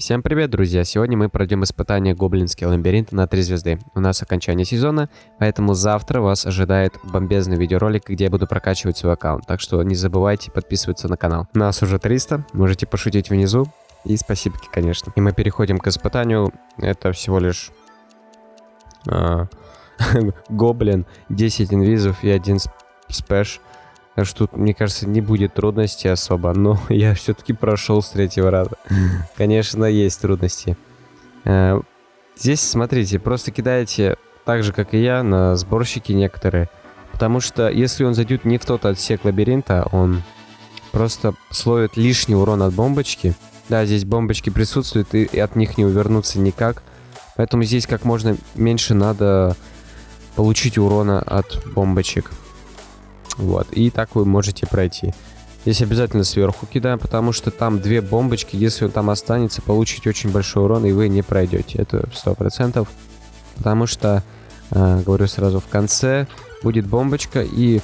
Всем привет, друзья! Сегодня мы пройдем испытание Гоблинский лабиринт на 3 звезды. У нас окончание сезона, поэтому завтра вас ожидает бомбезный видеоролик, где я буду прокачивать свой аккаунт. Так что не забывайте подписываться на канал. Нас уже 300, можете пошутить внизу. И спасибо, конечно. И мы переходим к испытанию. Это всего лишь... А, гоблин, 10 инвизов и 1 спэш. Так что тут, мне кажется, не будет трудностей особо, но я все-таки прошел с третьего раза. Конечно, есть трудности. Э, здесь, смотрите, просто кидаете так же, как и я, на сборщики некоторые. Потому что если он зайдет не в тот отсек лабиринта, он просто словит лишний урон от бомбочки. Да, здесь бомбочки присутствуют, и от них не увернуться никак. Поэтому здесь как можно меньше надо получить урона от бомбочек. Вот, и так вы можете пройти. Здесь обязательно сверху кидаем, потому что там две бомбочки, если он там останется, получите очень большой урон, и вы не пройдете. Это сто процентов. Потому что, э, говорю сразу, в конце будет бомбочка, и...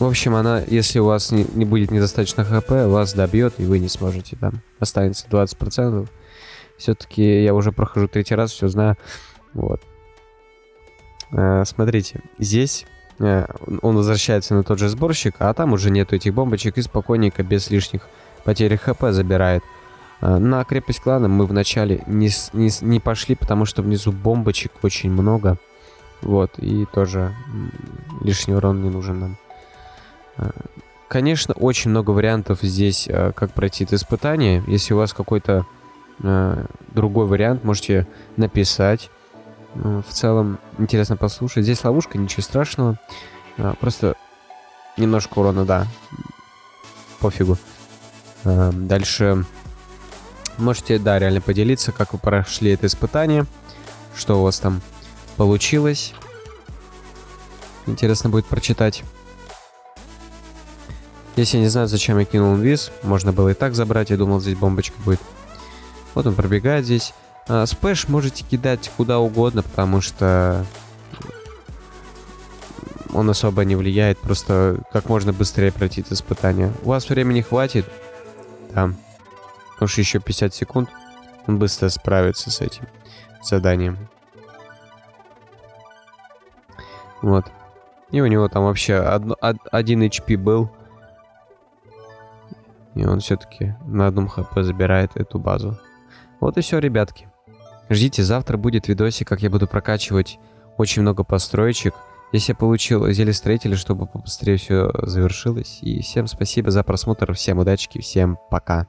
В общем, она, если у вас не, не будет недостаточно хп, вас добьет, и вы не сможете там. Останется 20%. Все-таки я уже прохожу третий раз, все знаю. Вот. Э, смотрите, здесь он возвращается на тот же сборщик, а там уже нету этих бомбочек и спокойненько, без лишних потерь хп забирает. Э, на крепость клана мы вначале не, не, не пошли, потому что внизу бомбочек очень много. Вот, и тоже лишний урон не нужен нам. Э, конечно, очень много вариантов здесь, как пройти это испытание. Если у вас какой-то другой вариант, можете написать. Ну, в целом интересно послушать. Здесь ловушка, ничего страшного. А, просто немножко урона, да. Пофигу. А, дальше можете, да, реально поделиться, как вы прошли это испытание. Что у вас там получилось. Интересно будет прочитать. Если я не знаю, зачем я кинул инвиз, можно было и так забрать, я думал, здесь бомбочка будет. Вот он пробегает здесь. А, спэш можете кидать куда угодно, потому что он особо не влияет, просто как можно быстрее пройти это испытание. У вас времени хватит, да, что еще 50 секунд, он быстро справится с этим заданием. Вот. И у него там вообще одно, один HP был. И он все-таки на одном хп забирает эту базу. Вот и все, ребятки. Ждите, завтра будет видосик, как я буду прокачивать очень много построечек. Если я получил зелье строителя, чтобы побыстрее все завершилось. И всем спасибо за просмотр, всем удачи, всем пока.